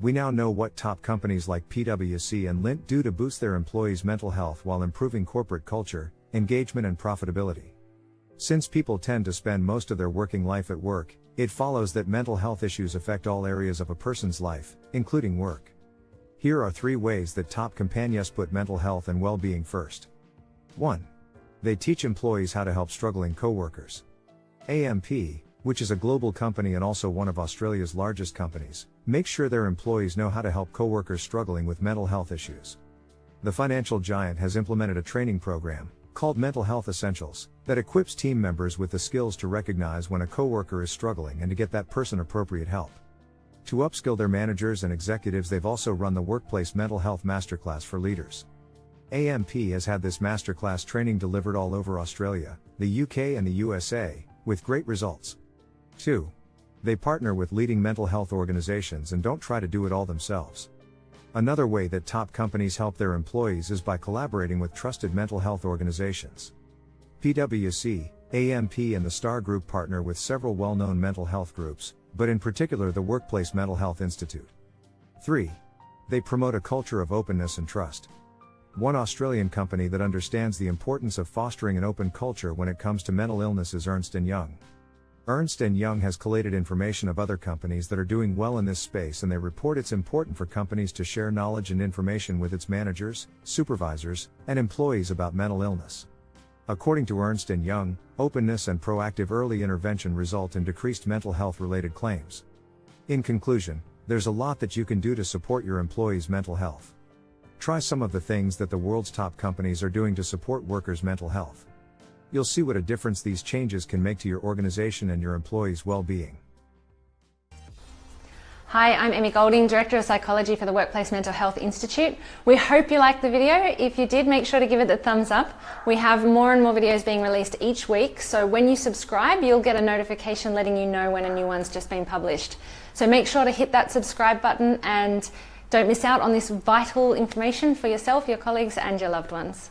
we now know what top companies like PwC and Lint do to boost their employees' mental health while improving corporate culture, engagement, and profitability. Since people tend to spend most of their working life at work, it follows that mental health issues affect all areas of a person's life, including work. Here are three ways that top companies put mental health and well being first. 1. They teach employees how to help struggling coworkers. AMP, which is a global company and also one of Australia's largest companies, make sure their employees know how to help coworkers struggling with mental health issues. The financial giant has implemented a training program, called Mental Health Essentials, that equips team members with the skills to recognize when a coworker is struggling and to get that person appropriate help. To upskill their managers and executives, they've also run the Workplace Mental Health Masterclass for leaders. AMP has had this masterclass training delivered all over Australia, the UK, and the USA, with great results. 2. They partner with leading mental health organizations and don't try to do it all themselves. Another way that top companies help their employees is by collaborating with trusted mental health organizations. PwC, AMP, and the STAR Group partner with several well known mental health groups, but in particular the Workplace Mental Health Institute. 3. They promote a culture of openness and trust. One Australian company that understands the importance of fostering an open culture when it comes to mental illness is Ernst & Young. Ernst & Young has collated information of other companies that are doing well in this space and they report it's important for companies to share knowledge and information with its managers, supervisors, and employees about mental illness. According to Ernst & Young, openness and proactive early intervention result in decreased mental health related claims. In conclusion, there's a lot that you can do to support your employees' mental health. Try some of the things that the world's top companies are doing to support workers' mental health. You'll see what a difference these changes can make to your organization and your employees' well-being. Hi, I'm Emmy Golding, Director of Psychology for the Workplace Mental Health Institute. We hope you liked the video. If you did, make sure to give it a thumbs up. We have more and more videos being released each week, so when you subscribe, you'll get a notification letting you know when a new one's just been published. So make sure to hit that subscribe button and don't miss out on this vital information for yourself, your colleagues and your loved ones.